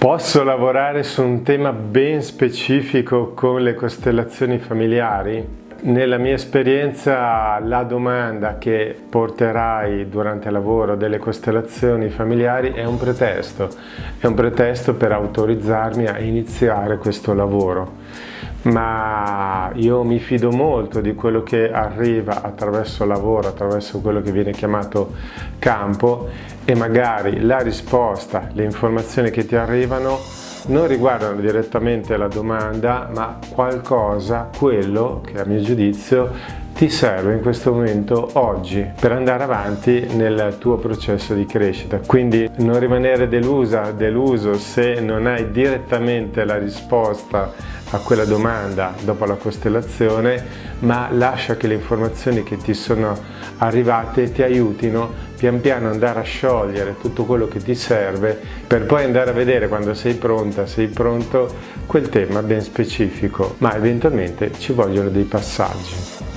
Posso lavorare su un tema ben specifico con le costellazioni familiari? Nella mia esperienza la domanda che porterai durante il lavoro delle costellazioni familiari è un pretesto, è un pretesto per autorizzarmi a iniziare questo lavoro. Ma io mi fido molto di quello che arriva attraverso lavoro, attraverso quello che viene chiamato campo e magari la risposta, le informazioni che ti arrivano non riguardano direttamente la domanda ma qualcosa, quello che a mio giudizio ti serve in questo momento oggi per andare avanti nel tuo processo di crescita. Quindi non rimanere delusa, deluso se non hai direttamente la risposta a quella domanda dopo la costellazione, ma lascia che le informazioni che ti sono arrivate ti aiutino pian piano andare a sciogliere tutto quello che ti serve per poi andare a vedere quando sei pronta, sei pronto, quel tema ben specifico, ma eventualmente ci vogliono dei passaggi.